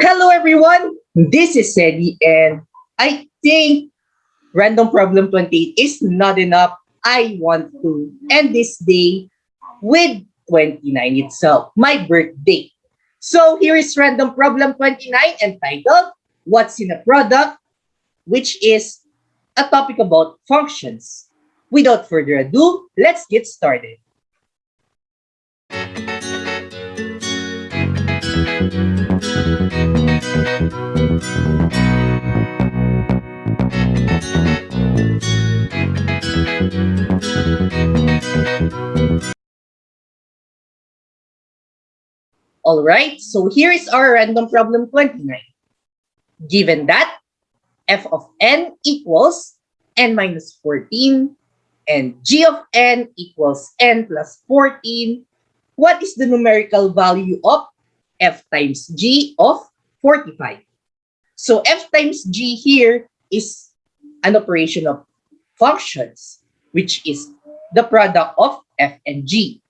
Hello everyone, this is Sedi and I think Random Problem 28 is not enough. I want to end this day with 29 itself, my birthday. So here is Random Problem 29 entitled What's in a Product? which is a topic about functions. Without further ado, let's get started. All right, so here is our random problem 29. Given that f of n equals n minus 14 and g of n equals n plus 14, what is the numerical value of f times g of 45? So f times g here is an operation of functions, which is the product of f and g.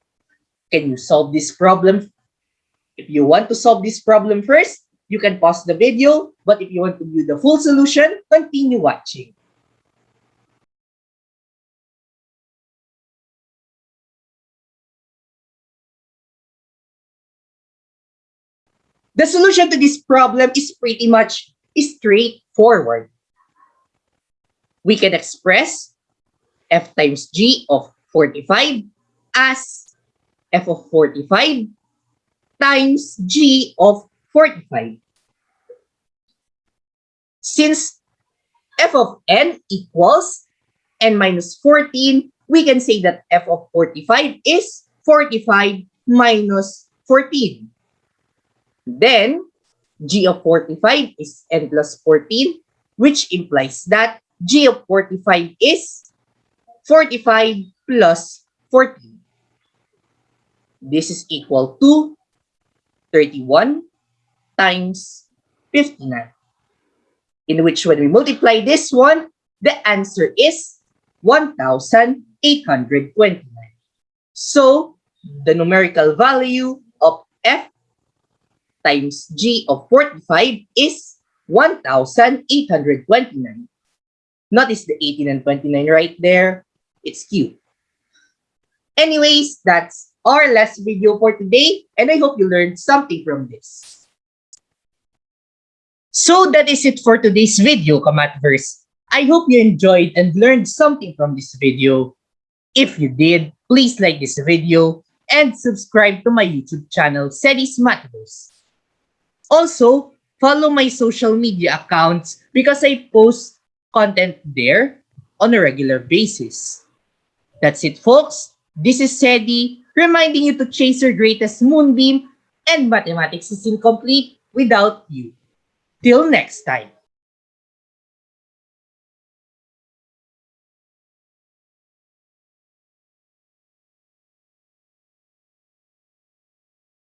Can you solve this problem if you want to solve this problem first, you can pause the video, but if you want to view the full solution, continue watching. The solution to this problem is pretty much straightforward. We can express f times g of 45 as f of 45 times g of 45. Since f of n equals n minus 14, we can say that f of 45 is 45 minus 14. Then, g of 45 is n plus 14, which implies that g of 45 is 45 plus 14. This is equal to 31 times 59. In which when we multiply this one, the answer is 1,829. So, the numerical value of f times g of 45 is 1,829. Notice the 18 and 29 right there. It's cute. Anyways, that's our last video for today, and I hope you learned something from this. So that is it for today's video, Kamatverse. I hope you enjoyed and learned something from this video. If you did, please like this video and subscribe to my YouTube channel, Sedis Matverse. Also, follow my social media accounts because I post content there on a regular basis. That's it, folks. This is Sedi reminding you to chase your greatest moonbeam and mathematics is incomplete without you. Till next time.